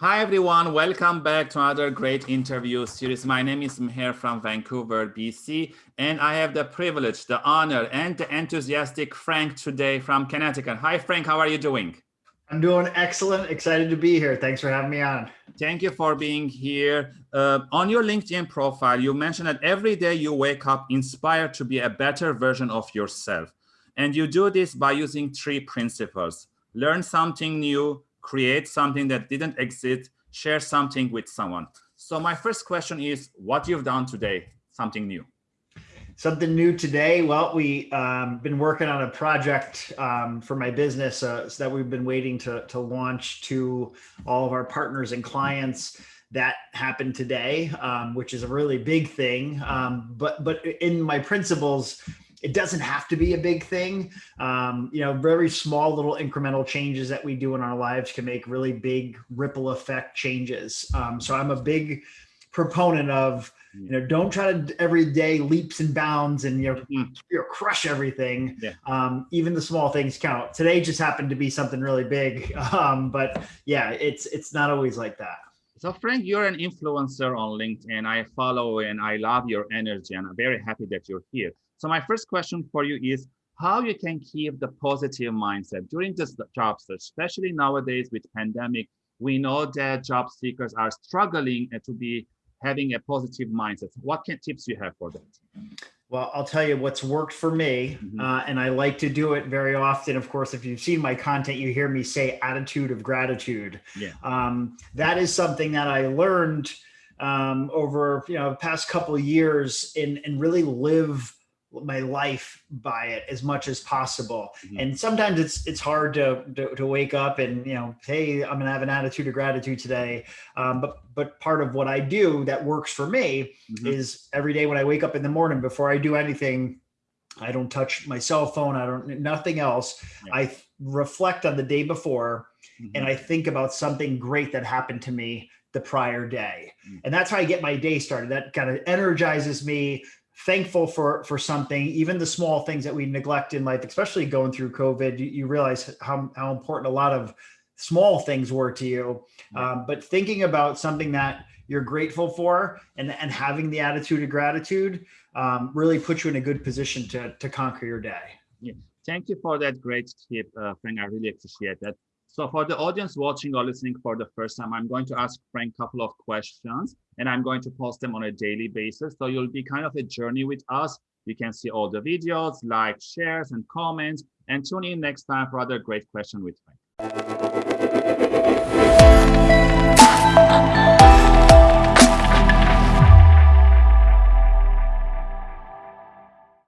Hi, everyone. Welcome back to another great interview series. My name is Meher from Vancouver, BC, and I have the privilege, the honor, and the enthusiastic Frank today from Connecticut. Hi, Frank. How are you doing? I'm doing excellent. Excited to be here. Thanks for having me on. Thank you for being here. Uh, on your LinkedIn profile, you mentioned that every day you wake up inspired to be a better version of yourself. And you do this by using three principles. Learn something new, create something that didn't exist, share something with someone. So my first question is what you've done today, something new. Something new today. Well, we um, been working on a project um, for my business uh, so that we've been waiting to, to launch to all of our partners and clients that happened today, um, which is a really big thing. Um, but but in my principles, it doesn't have to be a big thing. Um, you know, very small little incremental changes that we do in our lives can make really big ripple effect changes. Um, so I'm a big proponent of, you know, don't try to every day leaps and bounds and, you know, mm. you know crush everything. Yeah. Um, even the small things count. Today just happened to be something really big. Um, but yeah, it's, it's not always like that. So Frank, you're an influencer on LinkedIn. And I follow and I love your energy and I'm very happy that you're here. So my first question for you is how you can keep the positive mindset during this job search, especially nowadays with pandemic. We know that job seekers are struggling uh, to be having a positive mindset. What can tips you have for that? Well, I'll tell you what's worked for me, mm -hmm. uh, and I like to do it very often. Of course, if you've seen my content, you hear me say attitude of gratitude. Yeah. Um, that is something that I learned um, over you know past couple of years and and really live my life by it as much as possible. Mm -hmm. And sometimes it's it's hard to, to, to wake up and you know, hey, I'm gonna have an attitude of gratitude today. Um, but but part of what I do that works for me mm -hmm. is every day when I wake up in the morning before I do anything, I don't touch my cell phone. I don't nothing else. Yeah. I reflect on the day before, mm -hmm. and I think about something great that happened to me the prior day. Mm. And that's how I get my day started. That kind of energizes me, thankful for for something even the small things that we neglect in life especially going through covid you, you realize how, how important a lot of small things were to you. Um, but thinking about something that you're grateful for and and having the attitude of gratitude um, really puts you in a good position to to conquer your day. Yeah. thank you for that great tip uh, frank i really appreciate that so for the audience watching or listening for the first time, I'm going to ask Frank a couple of questions and I'm going to post them on a daily basis. So you'll be kind of a journey with us. You can see all the videos, like, shares, and comments, and tune in next time for other great question with Frank.